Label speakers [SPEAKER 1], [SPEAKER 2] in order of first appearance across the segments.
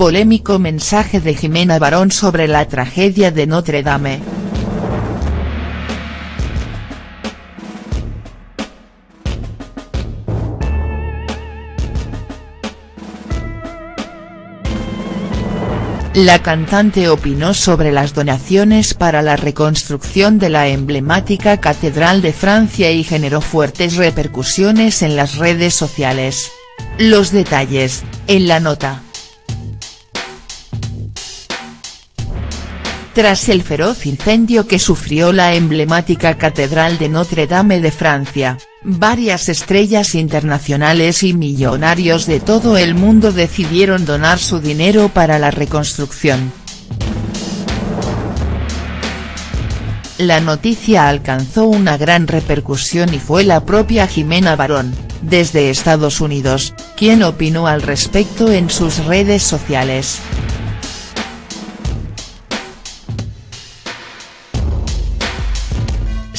[SPEAKER 1] Polémico mensaje de Jimena Barón sobre la tragedia de Notre Dame. La cantante opinó sobre las donaciones para la reconstrucción de la emblemática Catedral de Francia y generó fuertes repercusiones en las redes sociales. Los detalles, en la nota. Tras el feroz incendio que sufrió la emblemática Catedral de Notre Dame de Francia, varias estrellas internacionales y millonarios de todo el mundo decidieron donar su dinero para la reconstrucción. La noticia alcanzó una gran repercusión y fue la propia Jimena Barón, desde Estados Unidos, quien opinó al respecto en sus redes sociales.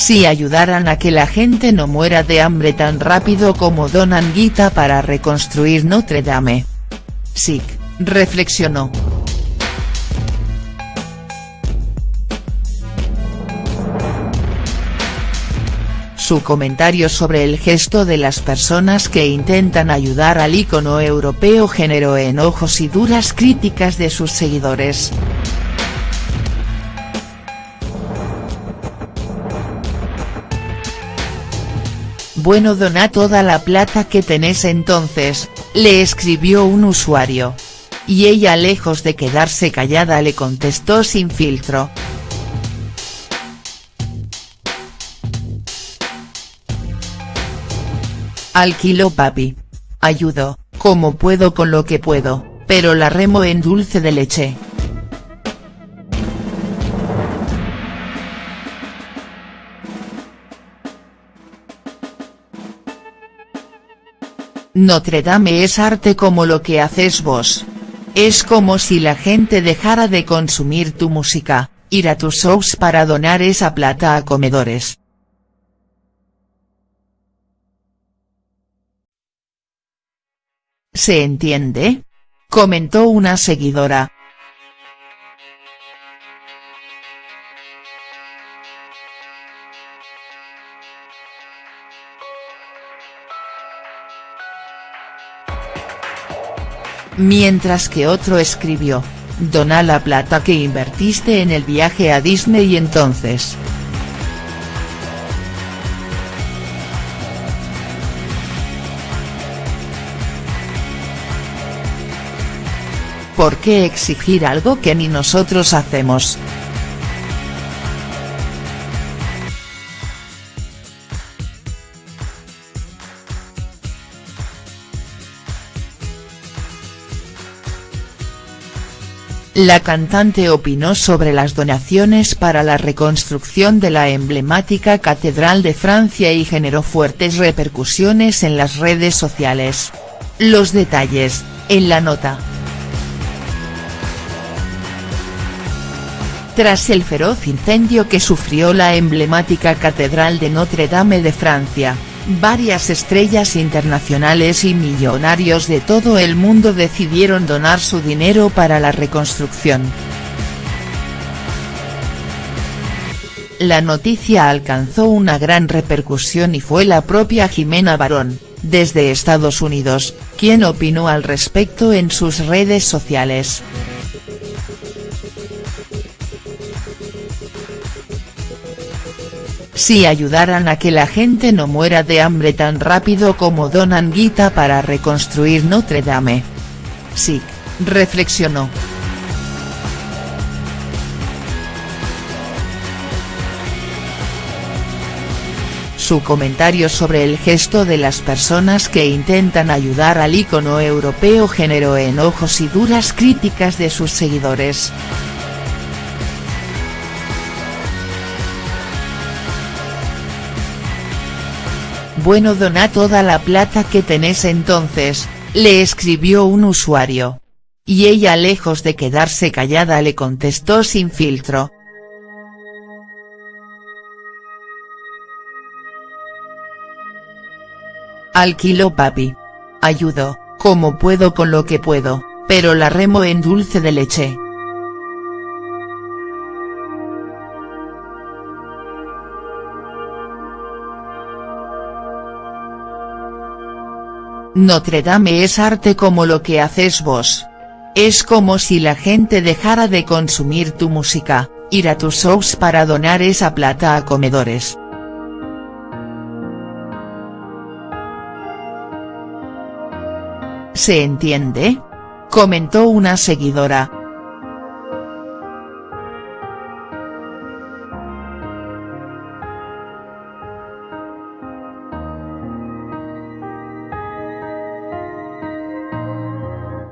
[SPEAKER 1] Si ayudaran a que la gente no muera de hambre tan rápido como donan guita para reconstruir Notre Dame. Sick, reflexionó. Su comentario sobre el gesto de las personas que intentan ayudar al ícono europeo generó enojos y duras críticas de sus seguidores. Bueno dona toda la plata que tenés entonces, le escribió un usuario. Y ella lejos de quedarse callada le contestó sin filtro. Alquilo papi. Ayudo, como puedo con lo que puedo, pero la remo en dulce de leche. Notre Dame es arte como lo que haces vos. Es como si la gente dejara de consumir tu música, ir a tus shows para donar esa plata a comedores. ¿Se entiende? Comentó una seguidora. Mientras que otro escribió, dona la plata que invertiste en el viaje a Disney y entonces. ¿Por qué exigir algo que ni nosotros hacemos?. La cantante opinó sobre las donaciones para la reconstrucción de la emblemática Catedral de Francia y generó fuertes repercusiones en las redes sociales. Los detalles, en la nota. Tras el feroz incendio que sufrió la emblemática Catedral de Notre Dame de Francia, varias estrellas internacionales y millonarios de todo el mundo decidieron donar su dinero para la reconstrucción. La noticia alcanzó una gran repercusión y fue la propia Jimena Barón, desde Estados Unidos, quien opinó al respecto en sus redes sociales. Si ayudaran a que la gente no muera de hambre tan rápido como donan guita para reconstruir Notre Dame. Sick, reflexionó. Su comentario sobre el gesto de las personas que intentan ayudar al ícono europeo generó enojos y duras críticas de sus seguidores. Bueno dona toda la plata que tenés entonces, le escribió un usuario. Y ella lejos de quedarse callada le contestó sin filtro. Alquilo papi. Ayudo, como puedo con lo que puedo, pero la remo en dulce de leche. Notre Dame es arte como lo que haces vos. Es como si la gente dejara de consumir tu música, ir a tus shows para donar esa plata a comedores. ¿Se entiende? Comentó una seguidora.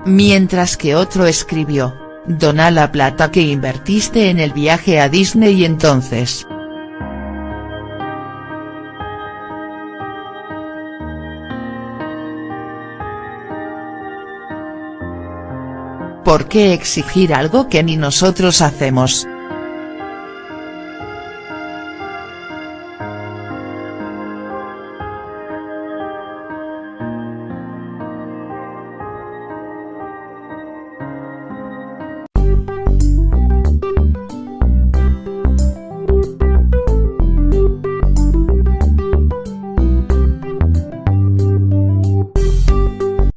[SPEAKER 1] Mientras que otro escribió, dona la plata que invertiste en el viaje a Disney entonces. ¿Por qué exigir algo que ni nosotros hacemos?.